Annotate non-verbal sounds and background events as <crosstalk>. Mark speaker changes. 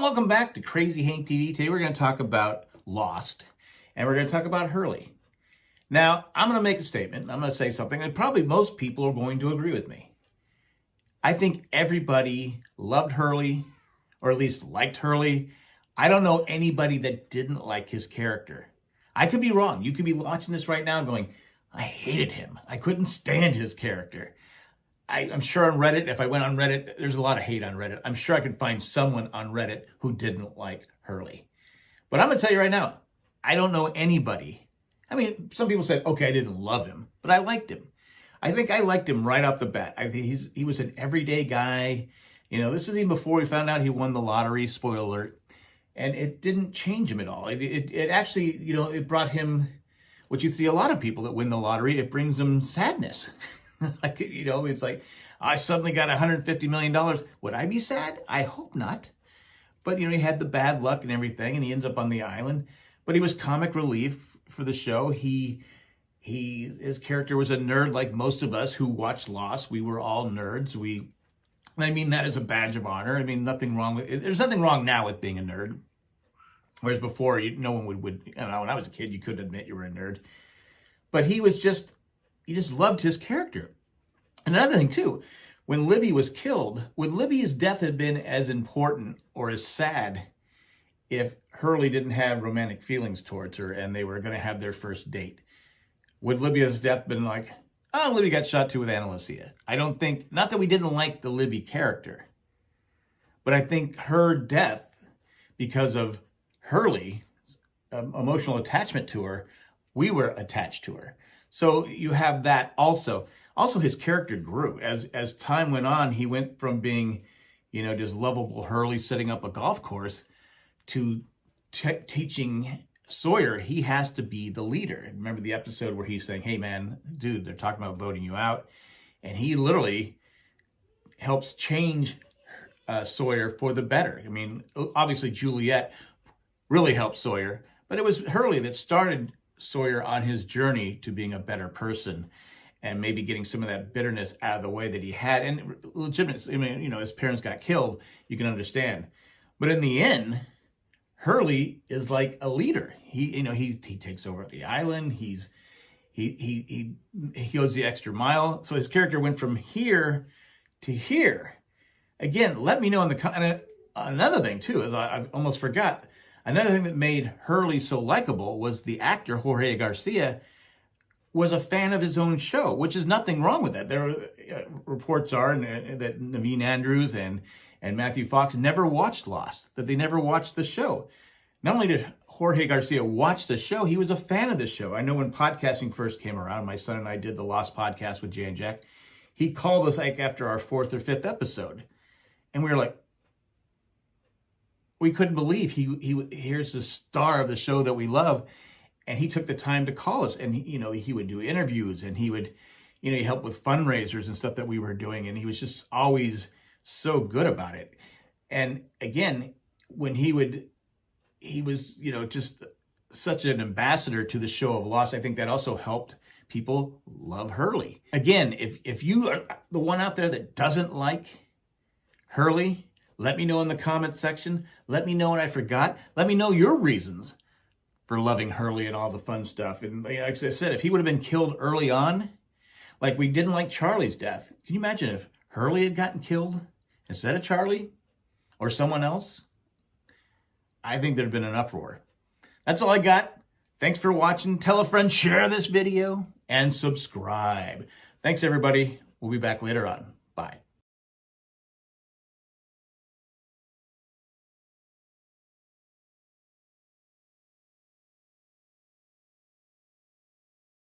Speaker 1: and welcome back to Crazy Hank TV. Today we're going to talk about Lost, and we're going to talk about Hurley. Now, I'm going to make a statement. I'm going to say something that probably most people are going to agree with me. I think everybody loved Hurley, or at least liked Hurley. I don't know anybody that didn't like his character. I could be wrong. You could be watching this right now going, I hated him. I couldn't stand his character. I, am sure on Reddit, if I went on Reddit, there's a lot of hate on Reddit. I'm sure I could find someone on Reddit who didn't like Hurley. But I'm going to tell you right now, I don't know anybody. I mean, some people said, okay, I didn't love him, but I liked him. I think I liked him right off the bat. I think he's he was an everyday guy. You know, this is even before we found out he won the lottery, spoiler alert. And it didn't change him at all. It, it, it actually, you know, it brought him what you see a lot of people that win the lottery, it brings them sadness. <laughs> <laughs> like, you know, it's like, I suddenly got $150 million. Would I be sad? I hope not. But, you know, he had the bad luck and everything, and he ends up on the island. But he was comic relief for the show. He, he, his character was a nerd like most of us who watched Lost. We were all nerds. We, I mean that as a badge of honor. I mean, nothing wrong with, there's nothing wrong now with being a nerd. Whereas before, you, no one would, would, you know, when I was a kid, you couldn't admit you were a nerd. But he was just, he just loved his character. Another thing too, when Libby was killed, would Libby's death have been as important or as sad if Hurley didn't have romantic feelings towards her and they were going to have their first date? Would Libby's death been like, oh, Libby got shot too with Ana Lucia? I don't think, not that we didn't like the Libby character, but I think her death, because of Hurley, um, emotional attachment to her, we were attached to her. So you have that also. Also, his character grew. As, as time went on, he went from being, you know, just lovable Hurley setting up a golf course to teaching Sawyer he has to be the leader. Remember the episode where he's saying, hey, man, dude, they're talking about voting you out. And he literally helps change uh, Sawyer for the better. I mean, obviously Juliet really helped Sawyer, but it was Hurley that started Sawyer on his journey to being a better person and maybe getting some of that bitterness out of the way that he had. And legitimate, I mean, you know, his parents got killed, you can understand. But in the end, Hurley is like a leader. He, you know, he he takes over the island. He's he he he he goes the extra mile. So his character went from here to here. Again, let me know in the comment. Uh, another thing too is I, I've almost forgot. Another thing that made Hurley so likable was the actor Jorge Garcia was a fan of his own show, which is nothing wrong with that. There are, uh, reports are uh, that Naveen Andrews and and Matthew Fox never watched Lost, that they never watched the show. Not only did Jorge Garcia watch the show, he was a fan of the show. I know when podcasting first came around, my son and I did the Lost podcast with Jay and Jack. He called us like after our fourth or fifth episode, and we were like, we couldn't believe he he here's the star of the show that we love and he took the time to call us and you know he would do interviews and he would you know he helped with fundraisers and stuff that we were doing and he was just always so good about it and again when he would he was you know just such an ambassador to the show of Lost i think that also helped people love hurley again if if you are the one out there that doesn't like hurley let me know in the comment section. Let me know what I forgot. Let me know your reasons for loving Hurley and all the fun stuff. And like I said, if he would have been killed early on, like we didn't like Charlie's death. Can you imagine if Hurley had gotten killed instead of Charlie or someone else? I think there'd been an uproar. That's all I got. Thanks for watching. Tell a friend, share this video, and subscribe. Thanks, everybody. We'll be back later on. Bye.